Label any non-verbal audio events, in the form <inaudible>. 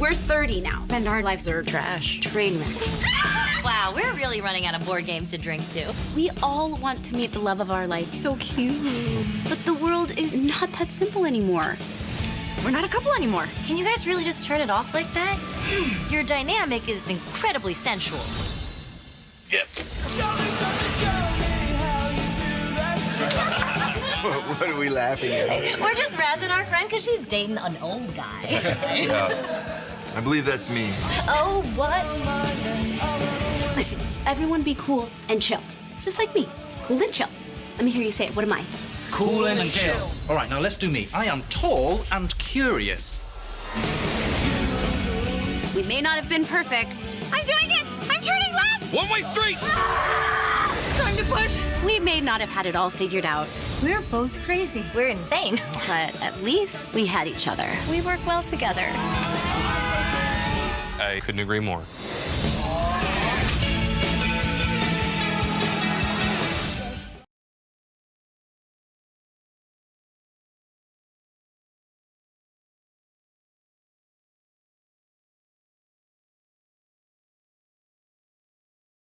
We're 30 now, and our lives are trash. Train wrecks. <laughs> Wow, we're really running out of board games to drink to. We all want to meet the love of our life. So cute. But the world is not that simple anymore. We're not a couple anymore. Can you guys really just turn it off like that? <sighs> Your dynamic is incredibly sensual. Yep. <laughs> what are we laughing at? We're just razzing our friend because she's dating an old guy. <laughs> Yeah. I believe that's me. oh, what? Listen, everyone be cool and chill. Just like me. Cool and chill. Let me hear you say it. What am I? Cool and chill. All right, now let's do me. I am tall and curious. We may not have been perfect. I'm doing it! I'm turning left! One way street! Ah! Time to push! We may not have had it all figured out, We're both crazy. We're insane. but at least we had each other. We work well together. I couldn't agree more.